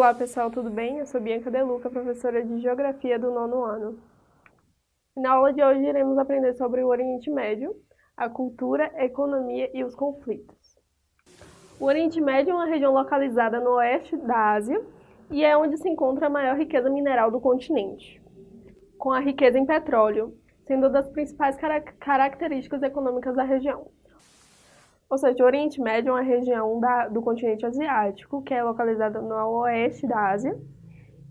Olá pessoal, tudo bem? Eu sou Bianca Deluca, professora de Geografia do nono ano. Na aula de hoje iremos aprender sobre o Oriente Médio, a cultura, a economia e os conflitos. O Oriente Médio é uma região localizada no oeste da Ásia e é onde se encontra a maior riqueza mineral do continente, com a riqueza em petróleo, sendo uma das principais características econômicas da região. Ou seja, o Oriente Médio é uma região da, do continente asiático, que é localizada no oeste da Ásia,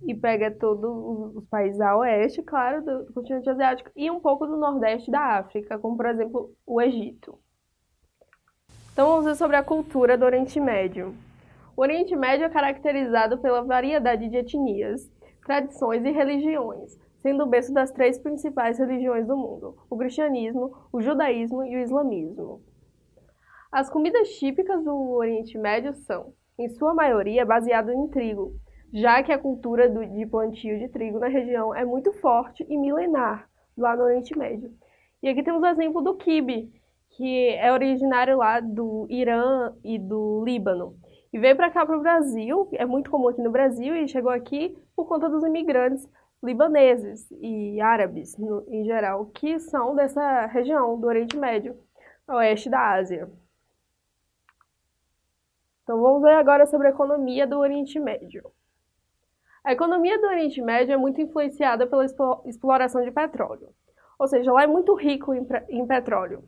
e pega todos os países a oeste, claro, do, do continente asiático, e um pouco do nordeste da África, como por exemplo o Egito. Então vamos ver sobre a cultura do Oriente Médio. O Oriente Médio é caracterizado pela variedade de etnias, tradições e religiões, sendo o berço das três principais religiões do mundo, o cristianismo, o judaísmo e o islamismo. As comidas típicas do Oriente Médio são, em sua maioria, baseadas em trigo, já que a cultura de plantio de trigo na região é muito forte e milenar lá no Oriente Médio. E aqui temos o exemplo do quibe, que é originário lá do Irã e do Líbano. E veio para cá para o Brasil, é muito comum aqui no Brasil, e chegou aqui por conta dos imigrantes libaneses e árabes, no, em geral, que são dessa região do Oriente Médio, oeste da Ásia. Então vamos ver agora sobre a economia do Oriente Médio. A economia do Oriente Médio é muito influenciada pela exploração de petróleo. Ou seja, lá é muito rico em, em petróleo.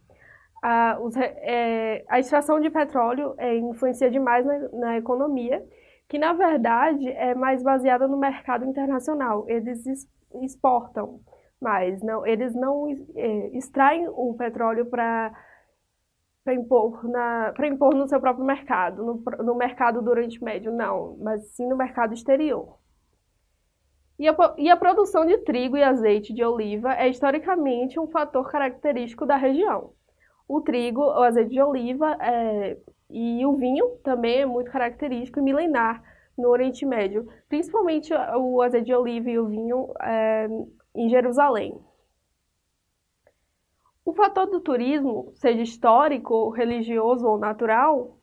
A, os, é, a, extração de petróleo é, influencia demais na, na, economia, que na verdade é mais baseada no mercado internacional. Eles exportam mais, não, eles não é, extraem o petróleo para para impor, na, impor no seu próprio mercado, no, no mercado do Oriente Médio, não, mas sim no mercado exterior. E a, e a, produção de trigo e azeite de oliva é historicamente um fator característico da região. O trigo, o azeite de oliva é, e o vinho também é muito característico e milenar no Oriente Médio, principalmente o azeite de oliva e o vinho é, em Jerusalém. O fator do turismo, seja histórico, religioso ou natural,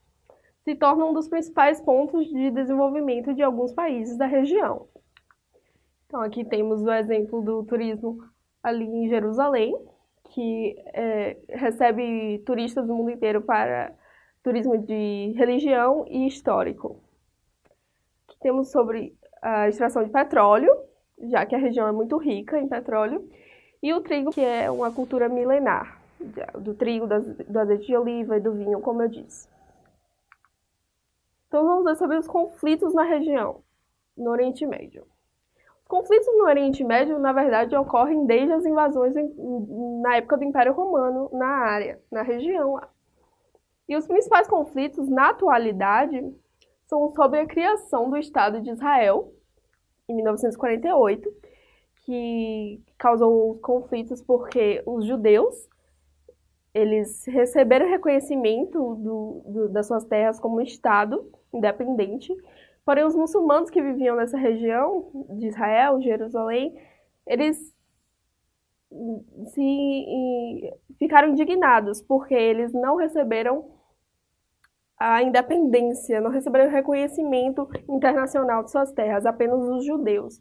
se torna um dos principais pontos de desenvolvimento de alguns países da região. Então, aqui temos o exemplo do turismo ali em Jerusalém, que é, recebe turistas do mundo inteiro para turismo de religião e histórico. Aqui temos sobre a extração de petróleo, já que a região é muito rica em petróleo, e o trigo, que é uma cultura milenar, do trigo, do azeite de oliva e do vinho, como eu disse. Então vamos ver sobre os conflitos na região, no Oriente Médio. Os conflitos no Oriente Médio, na verdade, ocorrem desde as invasões na época do Império Romano na área, na região lá. E os principais conflitos na atualidade são sobre a criação do Estado de Israel, em 1948, que causou conflitos porque os judeus eles receberam reconhecimento do, do, das suas terras como Estado independente, porém os muçulmanos que viviam nessa região de Israel, Jerusalém, eles se ficaram indignados porque eles não receberam a independência, não receberam reconhecimento internacional de suas terras, apenas os judeus.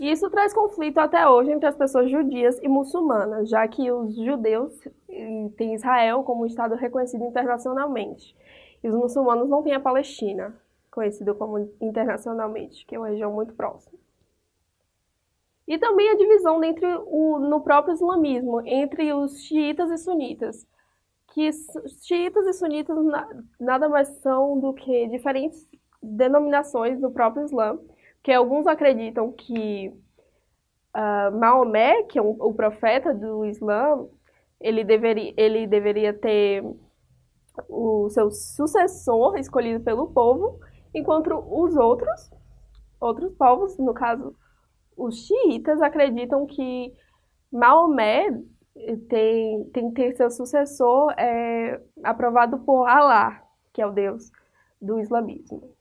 E isso traz conflito até hoje entre as pessoas judias e muçulmanas, já que os judeus têm Israel como um Estado reconhecido internacionalmente. E os muçulmanos não têm a Palestina, conhecido como internacionalmente, que é uma região muito próxima. E também a divisão entre o, no próprio islamismo, entre os xiitas e sunitas, que xiitas e sunitas nada mais são do que diferentes denominações do próprio Islã, que alguns acreditam que uh, Maomé, que é um, o profeta do Islã, ele deveria, ele deveria ter o seu sucessor escolhido pelo povo, enquanto os outros, outros povos, no caso os xiitas, acreditam que Maomé tem, tem que ter seu sucessor é, aprovado por Alá, que é o deus do islamismo.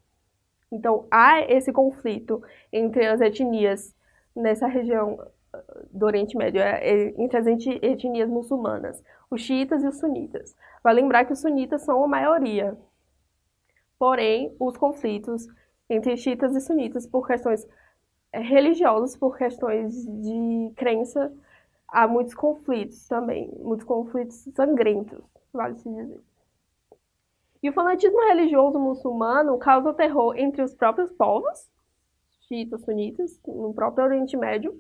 Então, há esse conflito entre as etnias nessa região uh, do Oriente Médio, é, é, entre as etnias muçulmanas, os xiitas e os sunitas. Vai lembrar que os sunitas são a maioria. Porém, os conflitos entre xiitas e sunitas por questões eh, religiosas, por questões de crença. Há muitos conflitos também, muitos conflitos sangrentos, vale se dizer. E o fanatismo religioso muçulmano causa terror entre os próprios povos, xiitas, sunitas, no próprio Oriente Médio,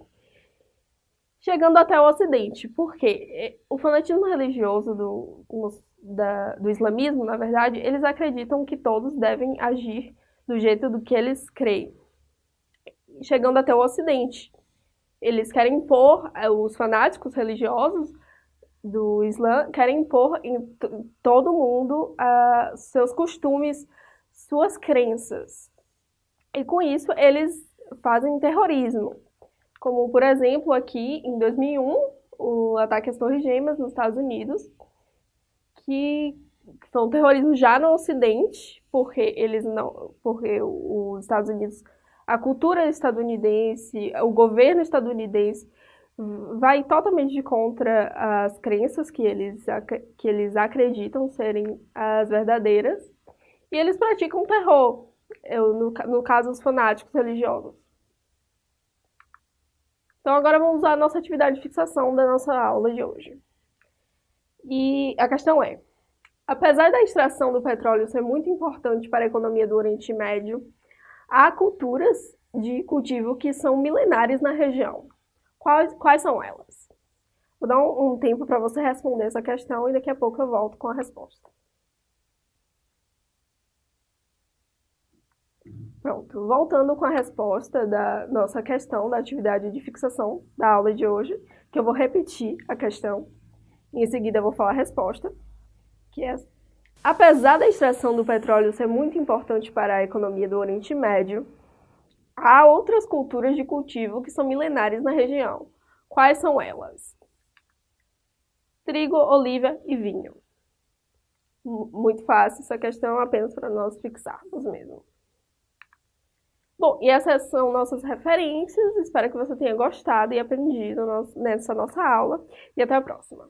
chegando até o Ocidente. Por quê? O fanatismo religioso do, da, do islamismo, na verdade, eles acreditam que todos devem agir do jeito do que eles creem. Chegando até o Ocidente. Eles querem impor, eh, os fanáticos religiosos do Islã querem impor em todo mundo uh, seus costumes, suas crenças. E com isso eles fazem terrorismo. Como, por exemplo, aqui em 2001, o ataque às Torres Gêmeas nos Estados Unidos, que um terrorismo já no Ocidente, porque eles não, porque os Estados Unidos, a cultura estadunidense, o governo estadunidense vai totalmente contra as crenças que eles, que eles acreditam serem as verdadeiras, e eles praticam terror, no, no caso os fanáticos religiosos. Então agora vamos usar a nossa atividade de fixação da nossa aula de hoje. E a questão é, apesar da extração do petróleo ser muito importante para a economia do Oriente Médio, há culturas de cultivo que são milenares na região. Quais, quais são elas? Vou dar um, um tempo para você responder essa questão e daqui a pouco eu volto com a resposta. Pronto, voltando com a resposta da nossa questão da atividade de fixação da aula de hoje, que eu vou repetir a questão, em seguida eu vou falar a resposta, que é Apesar da extração do petróleo ser muito importante para a economia do Oriente Médio, há outras culturas de cultivo que são milenares na região. Quais são elas? Trigo, oliva e vinho. Muito fácil, essa questão é apenas para nós fixarmos mesmo. Bom, e essas são nossas referências. Espero que você tenha gostado e aprendido nessa nossa aula. E até a próxima.